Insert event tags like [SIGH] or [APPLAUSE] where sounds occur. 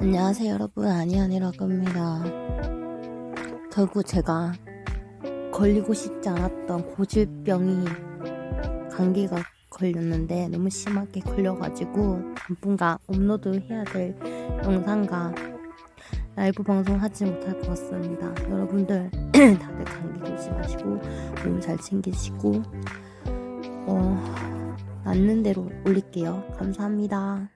안녕하세요 여러분. 아니아니라고 합니다. 결국 제가 걸리고 싶지 않았던 고질병이 감기가 걸렸는데 너무 심하게 걸려가지고 당분간 업로드 해야 될 영상과 라이브 방송 하지 못할 것 같습니다. 여러분들 [CLEARS THROAT] 다들 감기 조심하시고 몸 잘 챙기시고 어, 낫는 대로 올릴게요. 감사합니다.